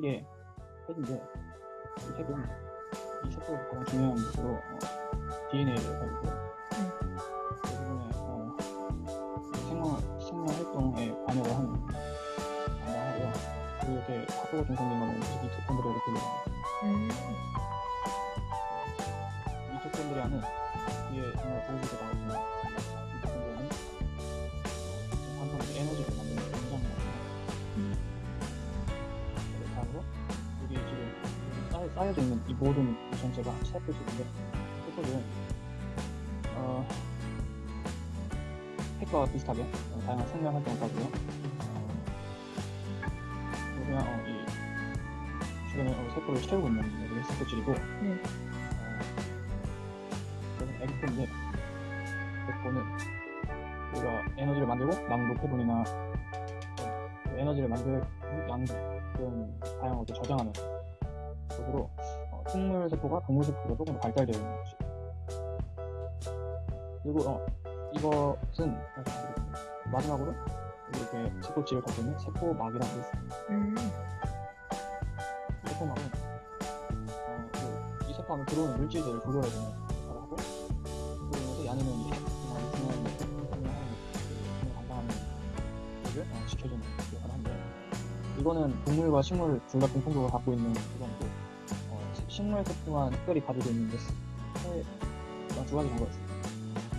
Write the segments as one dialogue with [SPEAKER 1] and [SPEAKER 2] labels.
[SPEAKER 1] 게 핵인데 이 핵은 이 세포에서 가장 중요한 것으로 어, DNA를 가지고 대부분의 어, 생명, 생명 활동에 관여를 하는 담당하고요. 그리고 이렇게 합도가 중성된 거는 미토콘드리아로 불려요.
[SPEAKER 2] 음.
[SPEAKER 1] 미토콘드리아는 뒤에 정말 보여주게 나오지만 미토콘드리 쌓여, 쌓여져 있는 이 모든 이 전체가 세포들인데 세포들은 어, 핵과 비슷하게 어, 다양한 생명. 어, 그냥 어, 이 주변에 어, 세포를 채우고 있는 여기 세포질이고
[SPEAKER 2] 네.
[SPEAKER 1] 저는 에그포인데 에그포는 우리가 에너지를 만들고 남은 노폐분이나 그 에너지를 만들 양 그런 다양한 것을 저장하는 것으로 어, 식물 세포가 동물 세포보다 조금 더 발달되어 있는 것이 그리고 어, 이것은 마지막으로 이렇게 세포질을 갖고 있는 세포막이라고 있습니다.
[SPEAKER 2] 음.
[SPEAKER 1] 세포막은 어, 그, 이 세포 안에 들어오는 물질들을 조절해주는 역할을 하고 그 일을 어, 지켜주는 역할을 하는데 이거는 동물과 식물 둘 다 공통적으로 갖고 있는 어, 시- 식물 세포만 특별히 가지고 있는 게 세, 두 가지 정도가 있습니다.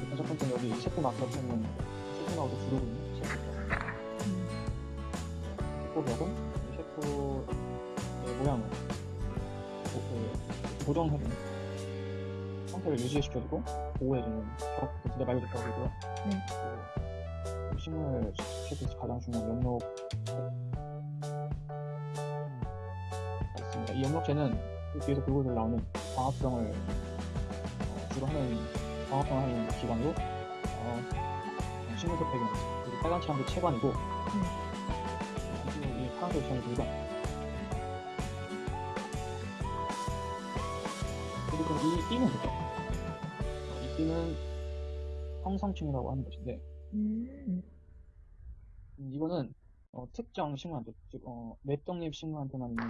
[SPEAKER 1] 일단 첫 번째는 여기 세포막으로 부르고 있는 세포
[SPEAKER 2] 음.
[SPEAKER 1] 세포벽은 이 세포의 모양을 고- 그 고정해주는 상태를 유지시켜주고 보호해주는 벽, 그 진짜 말 그대로 벽이고요.
[SPEAKER 2] 네.
[SPEAKER 1] 식물 세포에서 가장 중요한 연록 있습니다. 이 연록체는 그 뒤에서 불고들 나오는 광합성을 어, 주로 하는 광합성을 하는 기관으로 어, 식물세 배경 그리고 빨간 칠한 게 체관이고 그리고 이 파란색 지형이 불관 그리고 이 띠는 뭐죠? 어, 이 띠는 형성층이라고 하는 것인데
[SPEAKER 2] 음.
[SPEAKER 1] 음, 이거는 어, 특정 식물한테 즉 어, 맷독립 식물한테만 있는